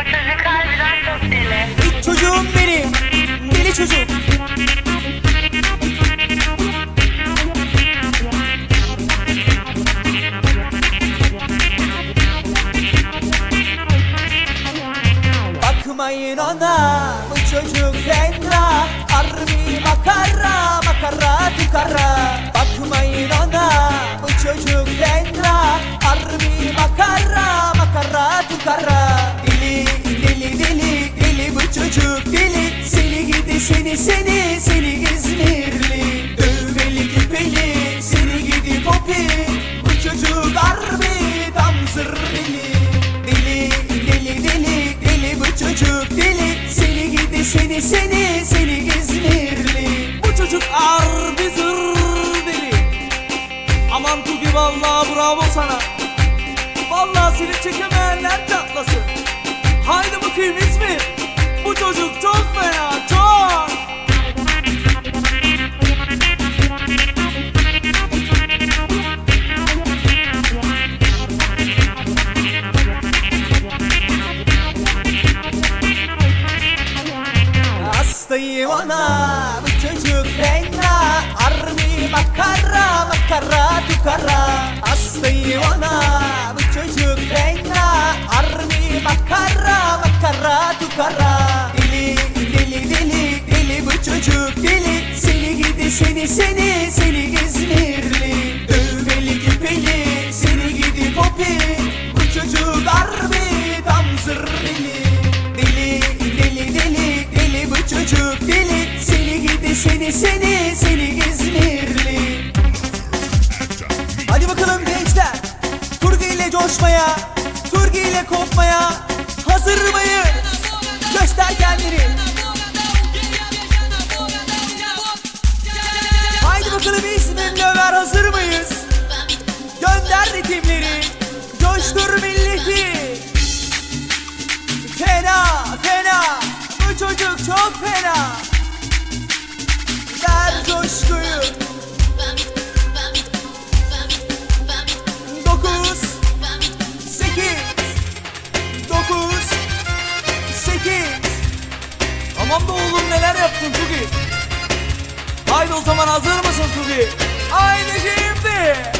Bu çocuk harbiden çok deli. Çocuğum benim. Deli çocuk. Bakmayın ona bu çocuk fena Harbi makara makara tukara Bakmayın ona bu çocuk fena Harbi makara makara tukara Seni seni seni İzmirli Dövmeli küpeli seni gidi popi Bu çocuk harbi tam zır deli Deli deli deli deli bu çocuk deli. Seni gidi seni seni seni İzmirli Bu çocuk harbi zır deli Aman Tugi vallahi bravo sana. Vallahi seni çekemeyenler çatlasın. Haydi bakayım İzmir. Bu çocuk çok fena çok Hastayım ona bu çocuk fena Seni seni seni İzmirli Hadi bakalım gençler. Turgi ile coşmaya Turgi ile kopmaya Hazır mıyız? Göster kendini. Haydi bakalım İzmirli Ömer hazır mıyız? Gönder ritimleri. Coştur milleti. Fena fena. Bu çocuk çok fena coşkuyu. Dokuz Sekiz. Dokuz Sekiz. Tamam da oğlum neler yaptın Tugi? Haydi o zaman hazır mısın Tugi? Haydi şimdi